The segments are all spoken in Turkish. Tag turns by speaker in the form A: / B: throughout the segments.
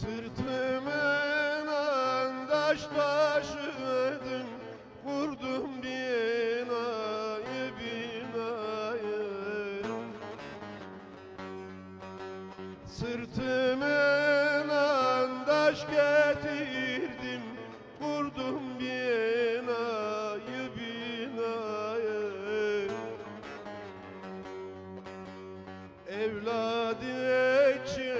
A: Sırtımın taş taşıdım Kurdum binayı binayı. Sırtımın taş getirdim Kurdum binayı binayı. Evladı için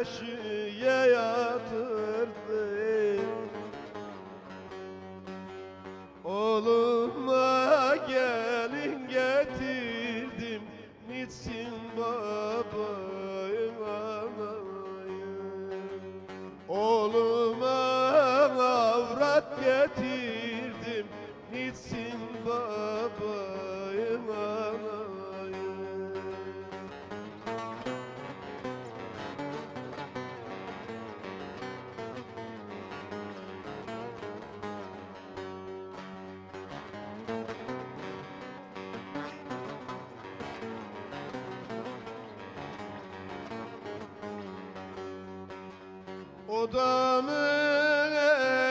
A: beşiğe yatırdım Oğluma gelin getirdim. Nitsin babayım anayım Oğluma avrat getirdim. Nitsin babayım Odamı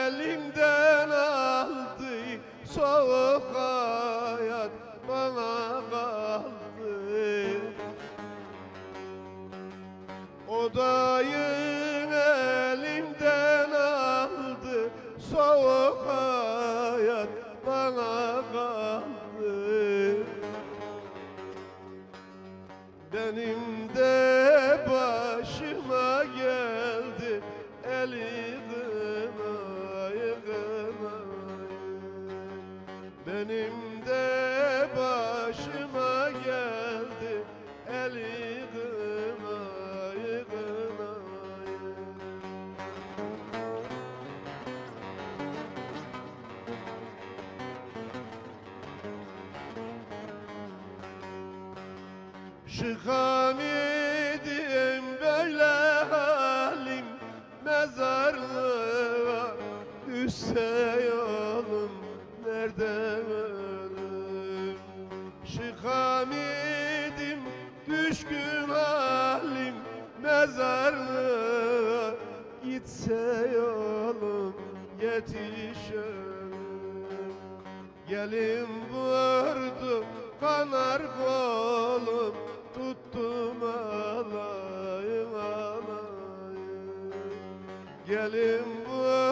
A: elimden aldı Soğuk hayat bana kaldı. Odayı elimden aldı Soğuk hayat bana kaldı. Benim de Benim de başıma geldi eli kınayı kınayı Şıkamidim böyle halim Mezarlığa düşse Şıkamidim düşkün halim Mezarlığa gitse yolum Yetişemem. Gelin vurdu kanar kolum Tuttum alayım alayım. Gelin vurdu